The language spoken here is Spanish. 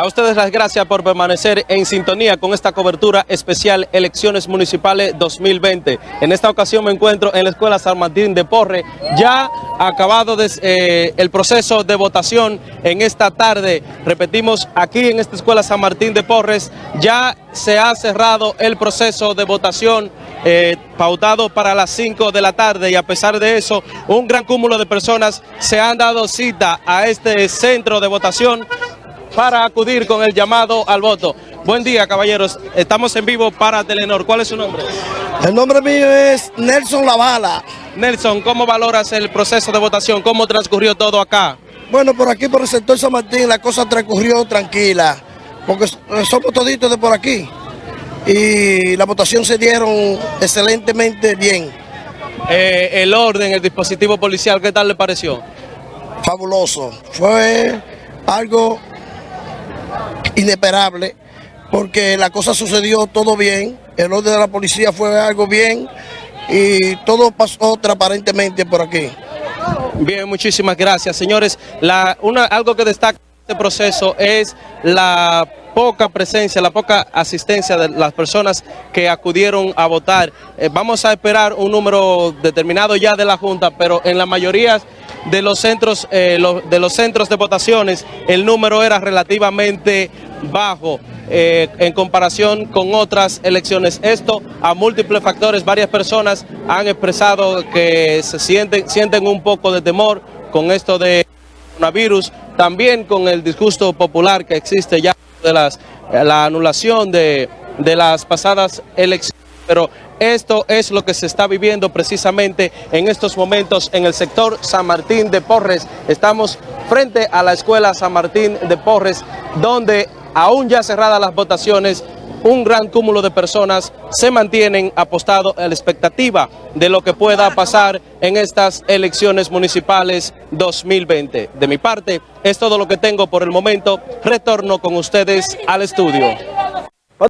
A ustedes las gracias por permanecer en sintonía con esta cobertura especial Elecciones Municipales 2020. En esta ocasión me encuentro en la Escuela San Martín de Porre, ya acabado eh, el proceso de votación en esta tarde. Repetimos, aquí en esta Escuela San Martín de Porres ya se ha cerrado el proceso de votación eh, pautado para las 5 de la tarde y a pesar de eso, un gran cúmulo de personas se han dado cita a este centro de votación para acudir con el llamado al voto. Buen día, caballeros. Estamos en vivo para Telenor. ¿Cuál es su nombre? El nombre mío es Nelson Lavala. Nelson, ¿cómo valoras el proceso de votación? ¿Cómo transcurrió todo acá? Bueno, por aquí, por el sector San Martín, la cosa transcurrió tranquila, porque somos toditos de por aquí. Y la votación se dieron excelentemente bien. Eh, el orden, el dispositivo policial, ¿qué tal le pareció? Fabuloso. Fue algo inesperable, porque la cosa sucedió todo bien, el orden de la policía fue algo bien y todo pasó transparentemente por aquí. Bien, muchísimas gracias. Señores, la, una, algo que destaca este proceso es la poca presencia, la poca asistencia de las personas que acudieron a votar. Eh, vamos a esperar un número determinado ya de la Junta, pero en la mayoría de los centros, eh, de los centros de votaciones el número era relativamente bajo eh, en comparación con otras elecciones. Esto a múltiples factores, varias personas han expresado que se sienten, sienten un poco de temor con esto de coronavirus, también con el disgusto popular que existe ya de las, la anulación de, de las pasadas elecciones, pero esto es lo que se está viviendo precisamente en estos momentos en el sector San Martín de Porres. Estamos frente a la escuela San Martín de Porres, donde aún ya cerradas las votaciones, un gran cúmulo de personas se mantienen apostados a la expectativa de lo que pueda pasar en estas elecciones municipales 2020. De mi parte, es todo lo que tengo por el momento. Retorno con ustedes al estudio.